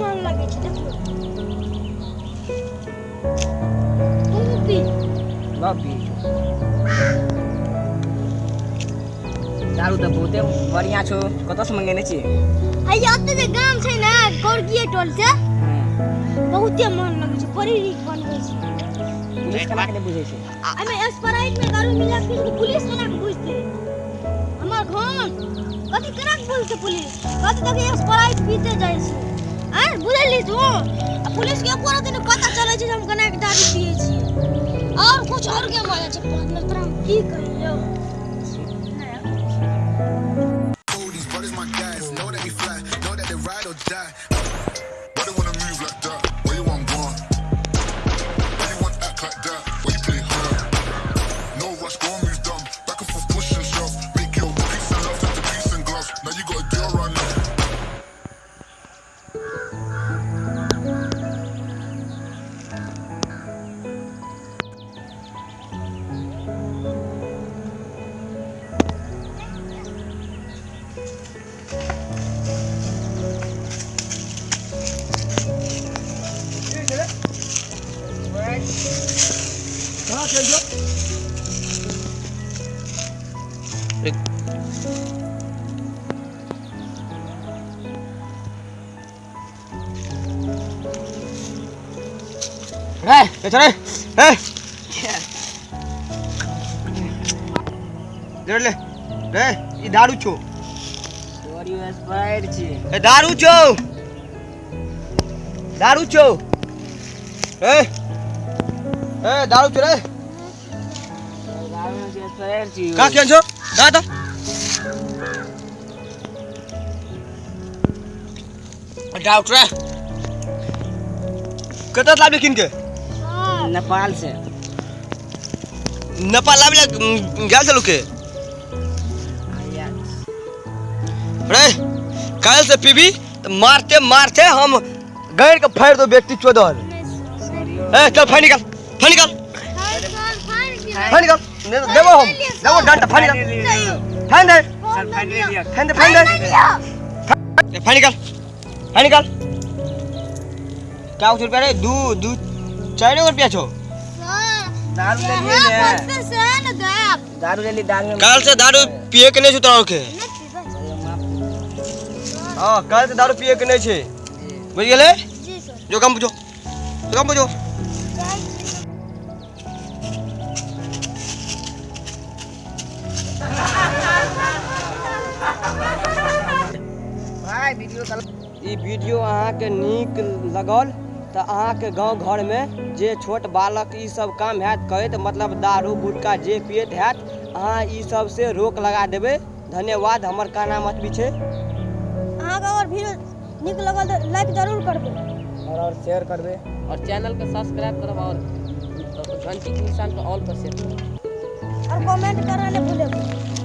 मन लगे देखो तू पी बापी दारू तऽ बहुते बढ़िया छौ कतऽ से मंगेने छी आ एते जे गाम छै ना गौरगिए टोल से बहुते मन लगे छै बड़ी नीक बनबै छै पुलिस केना के नहि बुझै छै एमे स्प्राइट में दारू मिला के पुलिस केना के बुझते हमर घर कथी बोल के पुलिस कथी तक स्प्राइट पीते जाइ छै हैं बुझली तू आ पुलिस के एको दिन पता चले छै हम केना के दारू पिए छी और कुछ और के माने छै मतलब तोरा हम की कहियो know that we fly, know that they ride or die. रे ये चले ए ले ले रे ई दारू छो तोरी स्प्राइट छी ए दारू छो दारू छो ए ए दारू छो रे दारू के स्प्राइट छी का केन छो दा दा डाउट रे कतऽ लाबले के नेपाल से। नेपाल लाबले गेल छलु के? रे काल से पीबी तो मारते मारते हम गैर के फाड़ दो व्यक्ति चोदर। ए चल फाड़ निकाल फाड़ निकाल। फाड़ निकाल। दे- देबो हम। देबो डंडा फाड़ निकाल फाड़ दे। फाड़ दे फाड़ दे। फाड़ निकाल। फाड़ निकाल। क्या उस रुपया रे दू दू चार रुपया छो दारू ले लिए ने। दारू ले ली दारू काल से दारू पिए के नहीं छो तोरा के हाँ काल से दारू पिए के नहीं छे। बुझ गेले? जो काम बुझो। जो काम बुझो। वीडियो कल ई वीडियो अहाँके नीक लगल तऽ अहाँके गाँव घरमे जे छोट बालक ई सब काम हैत करैत मतलब दारू गुटखा जे पियत हैत अहाँ ई सबसे रोक लगा देबै। धन्यवाद हमर काना मत भी छै। अहाँके अगर वीडियो नीक लगल तऽ लाइक ज़रूर करबै। और और शेयर करबे। और चैनल के सब्सक्राइब करब और घंटी के निशान पे ऑल पर सेट करब। और कमेंट करऽ नहि भूलबै।